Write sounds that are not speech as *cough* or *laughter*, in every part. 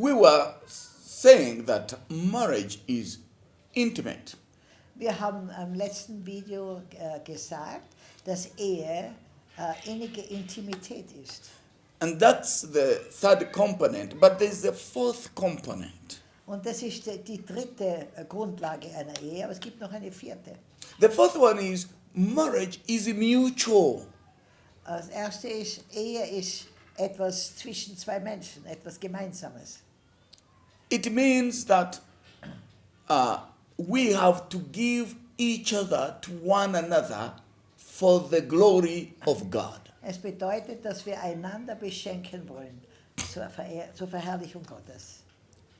we were saying that marriage is intimate. Wir haben am um, letzten Video äh, gesagt, dass Ehe äh, innige Intimität ist. And that's the third component. But there's a fourth component. Und das ist die, dritte äh, Grundlage einer Ehe, aber es gibt noch eine vierte. The fourth one is marriage is mutual. Äh, das erste ist, Ehe ist etwas zwischen zwei Menschen, etwas Gemeinsames. It means that uh, we have to give each other to one another for the glory of God. Es bedeutet, dass wir einander beschenken wollen zur, Verehr zur Verherrlichung Gottes.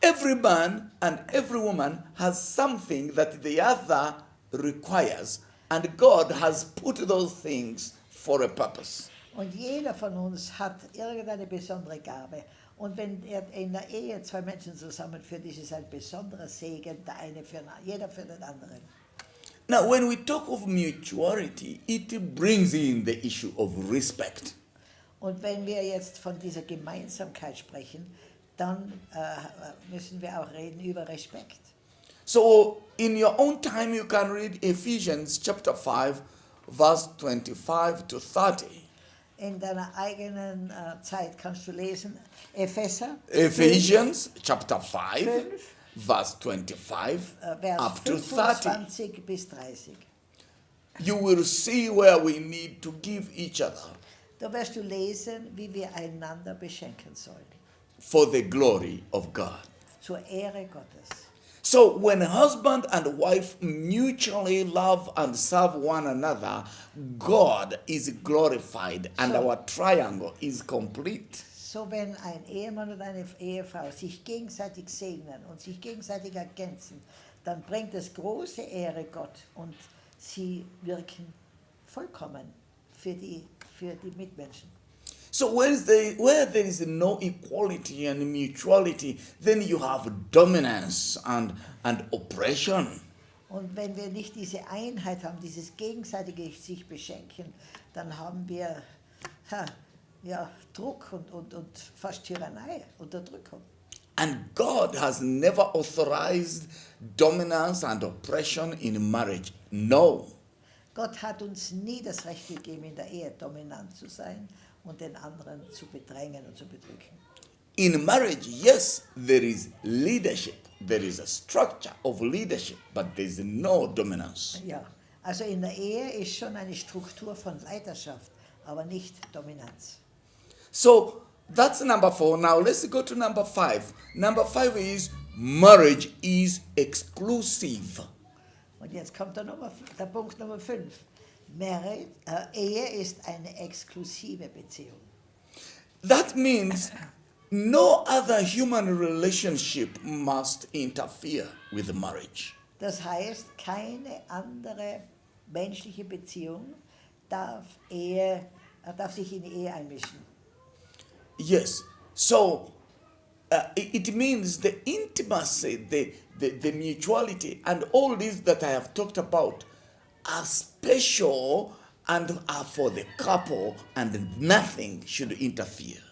Every man and every woman has something that the other requires, and God has put those things for a purpose. Und jeder von uns hat irgendeine besondere Gabe. Und wenn er in der Ehe zwei Menschen zusammenführt, ist es ein besonderer Segen, der eine für jeder für den anderen. Now, when we talk of mutuality, it brings in the issue of respect. Und wenn wir jetzt von dieser Gemeinsamkeit sprechen, dann äh, müssen wir auch reden über Respekt. So, in your own time, you can read Ephesians chapter 5, verse 25 to 30. In deiner eigenen äh, eh, Zeit kannst du lesen, Epheser, Ephesians chapter 5, Fünf. verse 25 äh, Vers up to 30. bis 30. You will see where we need to give each other Da wirst du lesen, wie wir einander beschenken sollen, for the glory of God. zur Ehre Gottes. So, when husband and wife mutually love and serve one another, God is glorified and So- our triangle is complete. So wenn ein Ehemann und eine Ehefrau sich gegenseitig segnen und sich gegenseitig ergänzen, dann bringt es große Ehre Gott und sie wirken vollkommen für die, für die Mitmenschen. So, where, is the, where there is no equality and mutuality, then you have dominance and, and oppression. Und wenn wir nicht diese Einheit haben, dieses gegenseitige sich beschenken, dann haben wir ha, ja, Druck und, und, und fast Tyrannei, Unterdrückung. And God has never authorized dominance and oppression in marriage. No. Gott hat uns nie das Recht gegeben, in der Ehe dominant zu sein und den anderen zu bedrängen und zu bedrücken. In marriage, yes, there is leadership, there is a structure of leadership, but there is no dominance. Ja, also in der Ehe ist schon eine Struktur von Leiterschaft, aber nicht Dominanz. So that's number four. Now let's go to number five. Number five is marriage is exclusive. Und jetzt kommt der, Nummer, der Punkt Nummer 5. Marriage, äh, Ehe ist eine exklusive Beziehung. That means no other human relationship must interfere with marriage. Das heißt, keine andere menschliche Beziehung darf, Ehe, äh, darf sich in die Ehe einmischen. Yes. So uh, it, it means the intimacy, the, the, the mutuality, and all this that I have talked about are special and are for the couple, and nothing should interfere.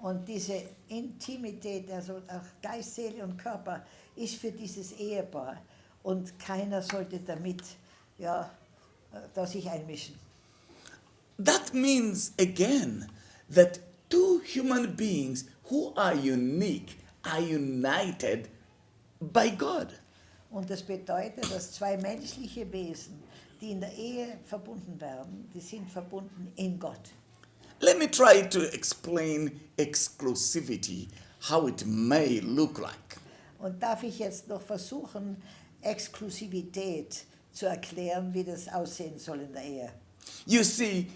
Und diese Intimität, also auch Geist, Seele und Körper, ist für dieses Ehepaar. Und keiner sollte damit ja, da sich einmischen. That means again that two human beings who are unique are united by God. Und das bedeutet, dass zwei menschliche Wesen, die in der Ehe verbunden werden, die sind verbunden in Gott. Let me try to explain exclusivity, how it may look like. Und darf ich jetzt noch versuchen, Exklusivität zu erklären, wie das aussehen soll in der Ehe? You see,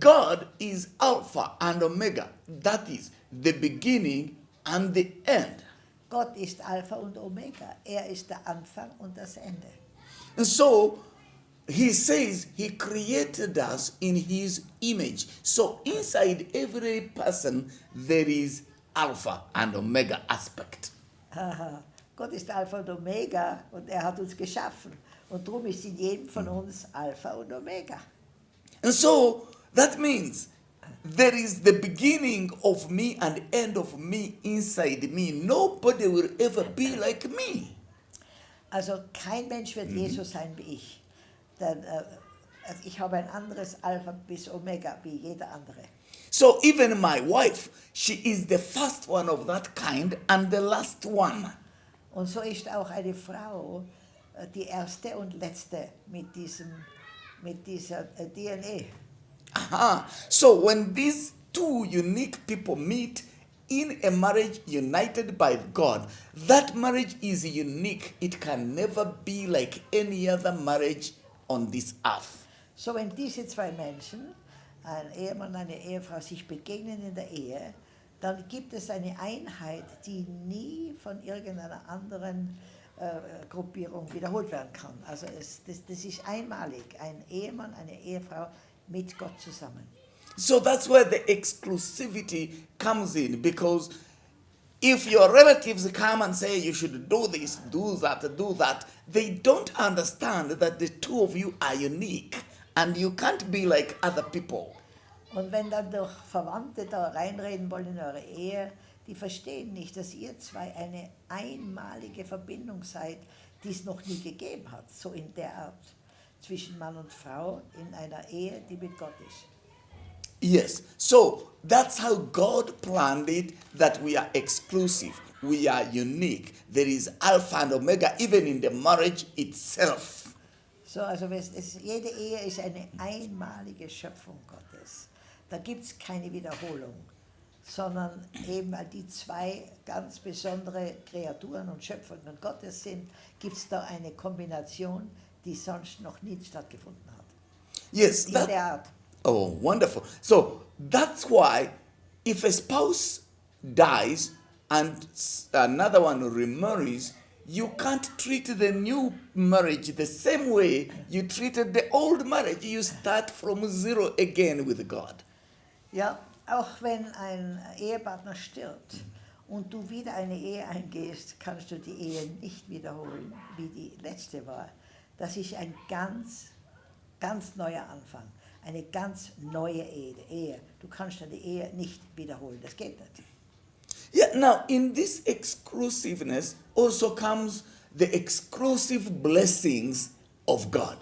God is Alpha and Omega. That is the beginning and the end. Gott ist Alpha und Omega. Er ist der Anfang und das Ende. And so he says he created us in his image. So inside every person there is Alpha and Omega aspect. Haha. Gott ist Alpha und Omega und er hat uns geschaffen. Und darum ist in jedem von uns Alpha und Omega. And so that means there is the beginning of me and end of me inside me. Nobody will ever be like me. Also kein Mensch wird Jesus sein wie ich. Denn, äh, also ich habe ein anderes Alpha bis Omega wie jeder andere. So even my wife, she is the first one of that kind and the last one. Und so ist auch eine Frau äh, die erste und letzte mit, diesem, mit dieser äh, DNA. Aha. So when these two unique people meet in a marriage united by God, that marriage is unique. It can never be like any other marriage on this earth. So wenn diese zwei Menschen, ein Ehemann und eine Ehefrau, sich begegnen in der Ehe, dann gibt es eine Einheit, die nie von irgendeiner anderen äh, Gruppierung wiederholt werden kann. Also es, das, das ist einmalig, ein Ehemann, eine Ehefrau mit Gott zusammen. So that's where the exclusivity comes in because if your relatives come and say you should do this, do that, do that, they don't understand that the two of you are unique and you can't be like other people. Und wenn dann durch Verwandte da reinreden wollen in eure Ehe, die verstehen nicht, dass ihr zwei eine einmalige Verbindung seid, die es noch nie gegeben hat, so in der Art zwischen Mann und Frau in einer Ehe, die mit Gott ist. Yes. So that's how God planned it that we are exclusive. We are unique. There is Alpha and Omega, even in the marriage itself. So, also es, jede Ehe ist eine einmalige Schöpfung Gottes. Da gibt es keine Wiederholung, sondern eben weil die zwei ganz besondere Kreaturen und Schöpfungen Gottes sind, gibt es da eine Kombination, die sonst noch nie stattgefunden hat. Yes. In that- der Art. Oh, wonderful. So that's why if a spouse dies and another one remarries, you can't treat the new marriage the same way you treated the old marriage. You start from zero again with God. Ja, auch wenn ein Ehepartner stirbt und du wieder eine Ehe eingehst, kannst du die Ehe nicht wiederholen, wie die letzte war. Das ist ein ganz, ganz neuer Anfang, eine ganz neue Ehe. Ehe. Du kannst eine Ehe nicht wiederholen, das geht nicht. Yeah, now in this exclusiveness also comes the exclusive blessings of God.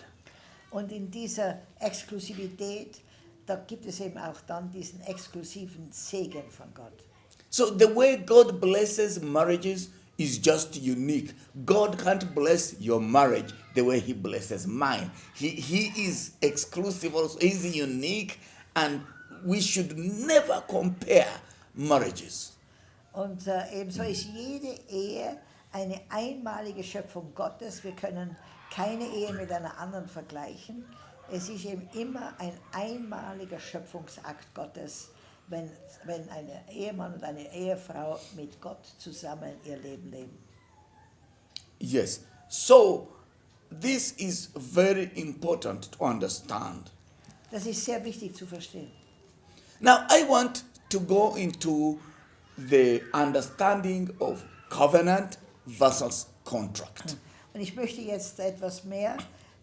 Und in dieser Exklusivität, da gibt es eben auch dann diesen exklusiven Segen von Gott. So the way God blesses marriages is just unique. God can't bless your marriage the way He blesses mine. He, he is exclusive also. He's unique and we should never compare marriages. Und äh, ebenso ist jede Ehe eine einmalige Schöpfung Gottes. Wir können keine Ehe mit einer anderen vergleichen. Es ist eben immer ein einmaliger Schöpfungsakt Gottes, wenn, wenn ein Ehemann und eine Ehefrau mit Gott zusammen ihr Leben leben. Yes. So this is very important to understand. Das ist sehr wichtig zu verstehen. Now, I want to go into the understanding of covenant versus contract. Und ich möchte jetzt etwas mehr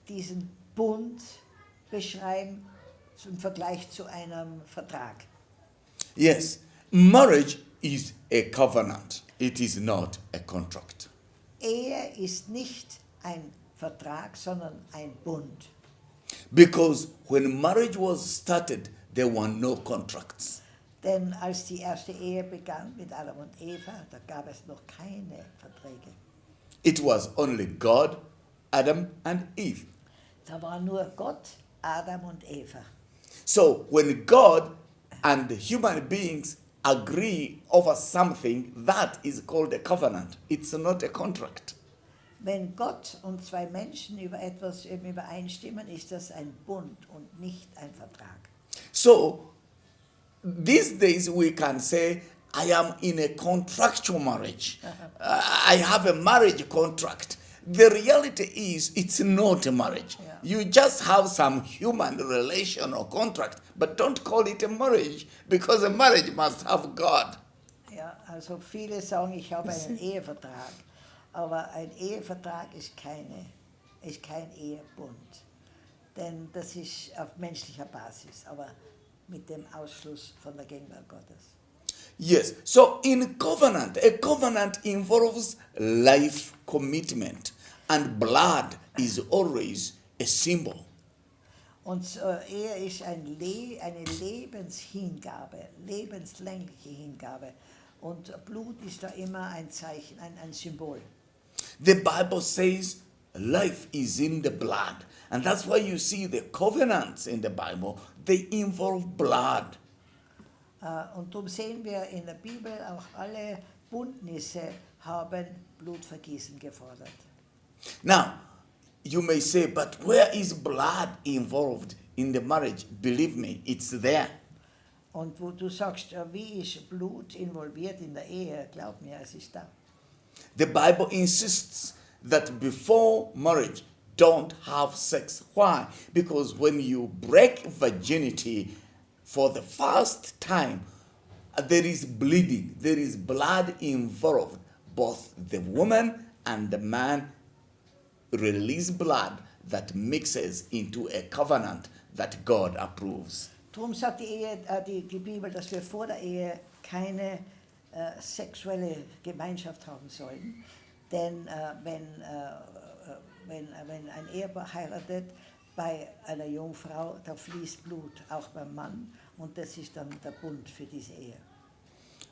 diesen Bund beschreiben im Vergleich zu einem Vertrag. Yes, marriage is a covenant, it is not a contract. Ehe ist nicht ein Vertrag, sondern ein Bund. Because when marriage was started, there were no contracts. Denn als die erste Ehe begann mit Adam und Eva, da gab es noch keine Verträge. It was only God, Adam, and Eve. Da war nur Gott, Adam und Eva. So when God and human beings agree over something, that is called a covenant. It's not a contract. Wenn Gott und zwei Menschen über etwas übereinstimmen, ist das ein Bund und nicht ein Vertrag. So these days we can say, I am in a contractual marriage. *laughs* Uh, I have a marriage contract. The reality is, it's not a marriage. Yeah. You just have some human relation or contract, but don't call it a marriage because a marriage must have God. Ja, also viele sagen, ich habe einen Ehevertrag, aber ein Ehevertrag ist, keine, ist kein Ehebund, denn das ist auf menschlicher Basis. Aber mit dem Ausschluss von der Gegenwart Gottes. Yes. So in covenant, a covenant involves life commitment, and blood is always a symbol. Und äh, eh, Ehe ist ein Le eine Lebenshingabe, lebenslängliche Hingabe. Und Blut ist da immer ein Zeichen, ein, ein Symbol. The Bible says life is in the blood. And that's why you see the covenants in the Bible, they involve blood. Äh, Und darum sehen wir in der Bibel auch alle Bündnisse haben Blutvergießen gefordert. Now, you may say, but where is blood involved in the marriage? Believe me, it's there. Und wo du sagst, äh, wie ist Blut involviert in der Ehe, glaub mir, es ist da. The Bible insists that before marriage, don't have sex. Why? Because when you break virginity for the first time, there is bleeding, there is blood involved. Both the woman and the man release blood that mixes into a covenant that God approves. Darum sagt die, Ehe, die, die Bibel, dass wir vor der Ehe er keine øh, äh, sexuelle Gemeinschaft haben sollen. Denn äh, wenn, äh, wenn, wenn ein Ehepaar heiratet, bei einer Jungfrau, da fließt Blut, auch beim Mann. Und das ist dann der Bund für diese Ehe.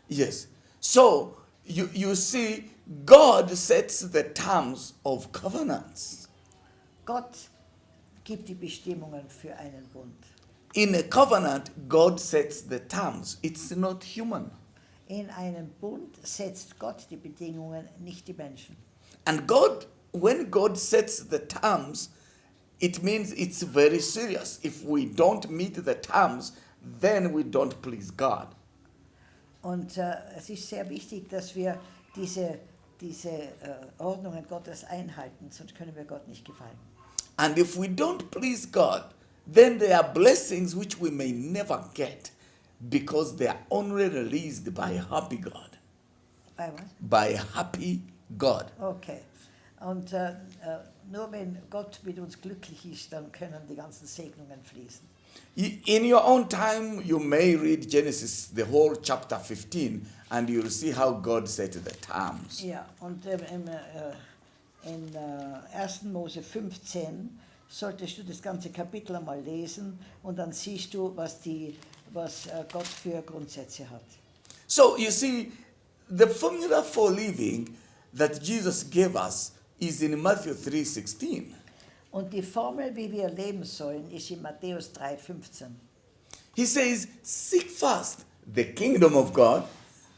Yes. So you, you see, God sets the terms of covenants. Gott gibt die Bestimmungen für einen Bund. In a covenant, God sets the terms. It's not human. In einem Bund setzt Gott die Bedingungen, nicht die Menschen. And God, when God sets the terms, it means it's very serious. If we don't meet the terms, then we don't please God. Und äh, es ist sehr wichtig, dass wir diese, diese äh, Ordnungen Gottes einhalten, sonst können wir Gott nicht gefallen. And if we don't please God, then there are blessings which we may never get because they are only released by a happy God. Bei was? By a happy God. Okay. Und äh, äh, nur wenn Gott mit uns glücklich ist, dann können die ganzen Segnungen fließen. In your own time, you may read Genesis, the whole chapter 15, and you'll see how God set the terms. Ja, und ähm, äh, in äh, 1. Mose 15 solltest du das ganze Kapitel einmal lesen und dann siehst du, was, die, was äh, Gott für Grundsätze hat. So you see, the formula for living that Jesus gave us is in Matthew 3:16. Und die Formel, wie wir leben sollen, ist in Matthäus 3,15. He says, "Seek first the kingdom of God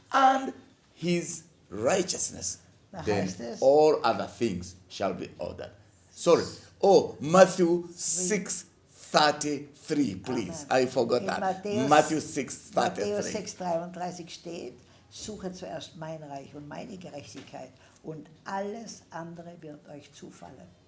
and His righteousness, Da then es- all other things shall be ordered." Sorry. Oh, Matthew 6:33, please. Amen. I forgot In that. Matthäus- Matthew Matthäus 6:33. 6,33 steht, suche zuerst mein Reich und meine Gerechtigkeit und alles andere wird euch zufallen.